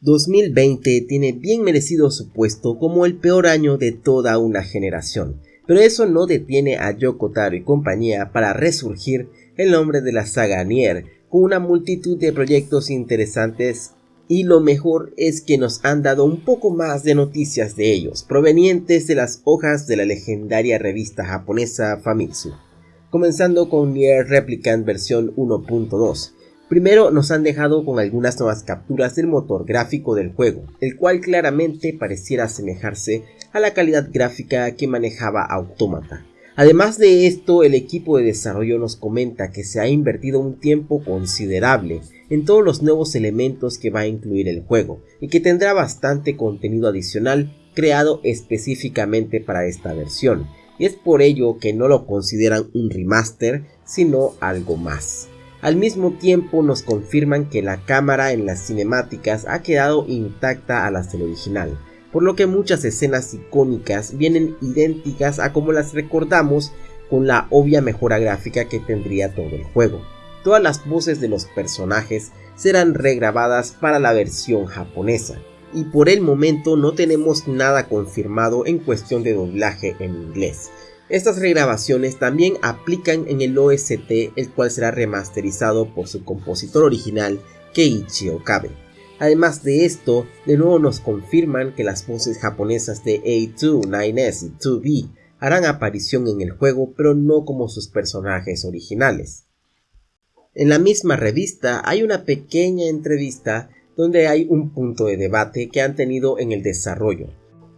2020 tiene bien merecido su puesto como el peor año de toda una generación, pero eso no detiene a Yoko Taro y compañía para resurgir el nombre de la saga Nier con una multitud de proyectos interesantes y lo mejor es que nos han dado un poco más de noticias de ellos, provenientes de las hojas de la legendaria revista japonesa Famitsu. Comenzando con Nier Replicant versión 1.2, Primero nos han dejado con algunas nuevas capturas del motor gráfico del juego, el cual claramente pareciera asemejarse a la calidad gráfica que manejaba Automata. Además de esto, el equipo de desarrollo nos comenta que se ha invertido un tiempo considerable en todos los nuevos elementos que va a incluir el juego y que tendrá bastante contenido adicional creado específicamente para esta versión, y es por ello que no lo consideran un remaster, sino algo más. Al mismo tiempo nos confirman que la cámara en las cinemáticas ha quedado intacta a las del original, por lo que muchas escenas icónicas vienen idénticas a como las recordamos con la obvia mejora gráfica que tendría todo el juego. Todas las voces de los personajes serán regrabadas para la versión japonesa, y por el momento no tenemos nada confirmado en cuestión de doblaje en inglés, estas regrabaciones también aplican en el OST, el cual será remasterizado por su compositor original, Keiichi Okabe. Además de esto, de nuevo nos confirman que las voces japonesas de A2, 9S y 2B harán aparición en el juego, pero no como sus personajes originales. En la misma revista hay una pequeña entrevista donde hay un punto de debate que han tenido en el desarrollo,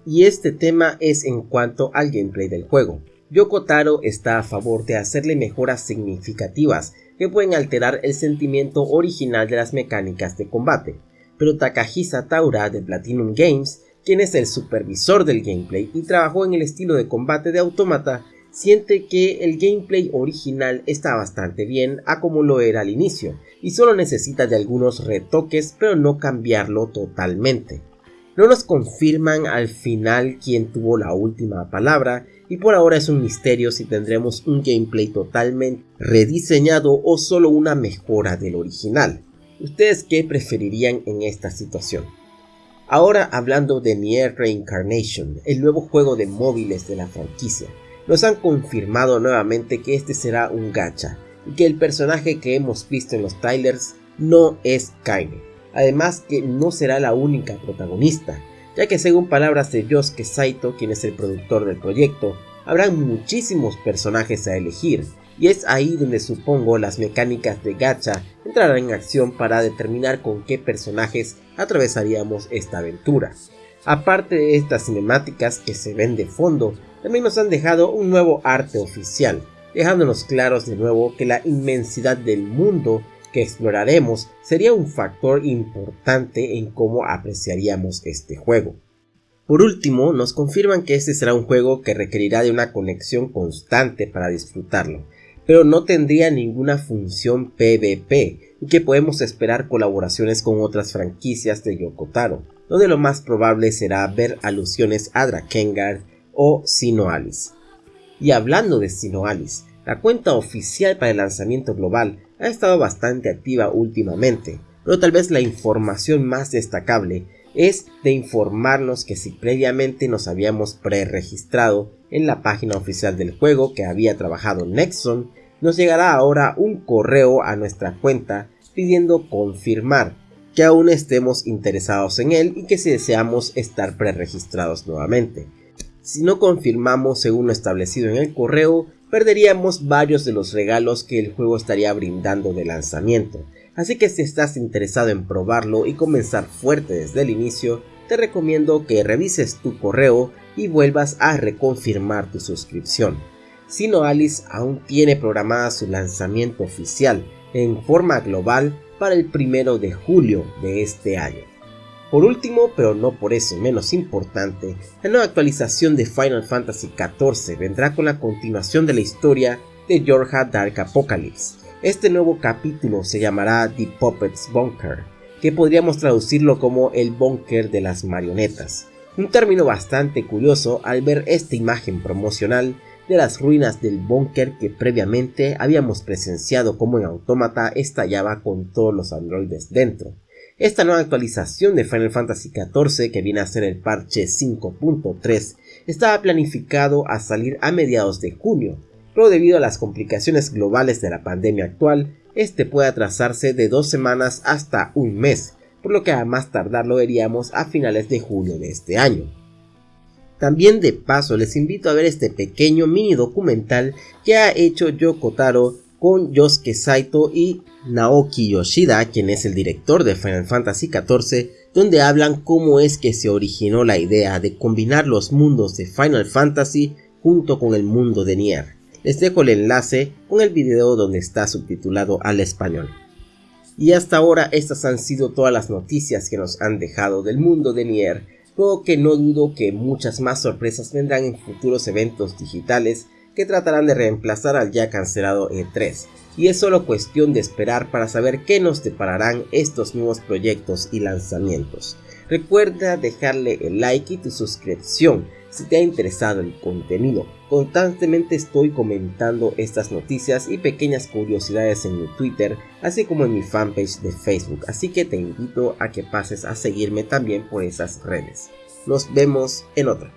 y este tema es en cuanto al gameplay del juego. Yoko Taro está a favor de hacerle mejoras significativas que pueden alterar el sentimiento original de las mecánicas de combate, pero Takahisa Taura de Platinum Games, quien es el supervisor del gameplay y trabajó en el estilo de combate de Automata, siente que el gameplay original está bastante bien a como lo era al inicio, y solo necesita de algunos retoques pero no cambiarlo totalmente. No nos confirman al final quién tuvo la última palabra y por ahora es un misterio si tendremos un gameplay totalmente rediseñado o solo una mejora del original. ¿Ustedes qué preferirían en esta situación? Ahora hablando de Nier Reincarnation, el nuevo juego de móviles de la franquicia, nos han confirmado nuevamente que este será un gacha y que el personaje que hemos visto en los trailers no es Kaine. Además que no será la única protagonista, ya que según palabras de Yosuke Saito, quien es el productor del proyecto, habrán muchísimos personajes a elegir, y es ahí donde supongo las mecánicas de gacha entrarán en acción para determinar con qué personajes atravesaríamos esta aventura. Aparte de estas cinemáticas que se ven de fondo, también nos han dejado un nuevo arte oficial, dejándonos claros de nuevo que la inmensidad del mundo exploraremos sería un factor importante en cómo apreciaríamos este juego. Por último, nos confirman que este será un juego que requerirá de una conexión constante para disfrutarlo, pero no tendría ninguna función PvP y que podemos esperar colaboraciones con otras franquicias de Yokotaro, donde lo más probable será ver alusiones a Drakengard o Sinoalis. Y hablando de Sinoalis, la cuenta oficial para el lanzamiento global ha estado bastante activa últimamente, pero tal vez la información más destacable es de informarnos que si previamente nos habíamos preregistrado en la página oficial del juego que había trabajado Nexon, nos llegará ahora un correo a nuestra cuenta pidiendo confirmar que aún estemos interesados en él y que si deseamos estar preregistrados nuevamente. Si no confirmamos según lo establecido en el correo, perderíamos varios de los regalos que el juego estaría brindando de lanzamiento. Así que si estás interesado en probarlo y comenzar fuerte desde el inicio, te recomiendo que revises tu correo y vuelvas a reconfirmar tu suscripción. Sino Alice aún tiene programada su lanzamiento oficial en forma global para el primero de julio de este año. Por último, pero no por eso menos importante, la nueva actualización de Final Fantasy XIV vendrá con la continuación de la historia de Yorha Dark Apocalypse. Este nuevo capítulo se llamará The Puppets Bunker, que podríamos traducirlo como el bunker de las marionetas. Un término bastante curioso al ver esta imagen promocional de las ruinas del búnker que previamente habíamos presenciado como en Autómata estallaba con todos los androides dentro Esta nueva actualización de Final Fantasy XIV, que viene a ser el parche 5.3, estaba planificado a salir a mediados de junio, pero debido a las complicaciones globales de la pandemia actual, este puede atrasarse de dos semanas hasta un mes, por lo que a más tardar lo veríamos a finales de junio de este año. También de paso les invito a ver este pequeño mini documental que ha hecho Yoko Taro con Yosuke Saito y Naoki Yoshida, quien es el director de Final Fantasy XIV, donde hablan cómo es que se originó la idea de combinar los mundos de Final Fantasy junto con el mundo de Nier. Les dejo el enlace con el video donde está subtitulado al español. Y hasta ahora estas han sido todas las noticias que nos han dejado del mundo de Nier, pero que no dudo que muchas más sorpresas vendrán en futuros eventos digitales que tratarán de reemplazar al ya cancelado E3, y es solo cuestión de esperar para saber qué nos depararán estos nuevos proyectos y lanzamientos. Recuerda dejarle el like y tu suscripción si te ha interesado el contenido. Constantemente estoy comentando estas noticias y pequeñas curiosidades en mi Twitter, así como en mi fanpage de Facebook, así que te invito a que pases a seguirme también por esas redes. Nos vemos en otra.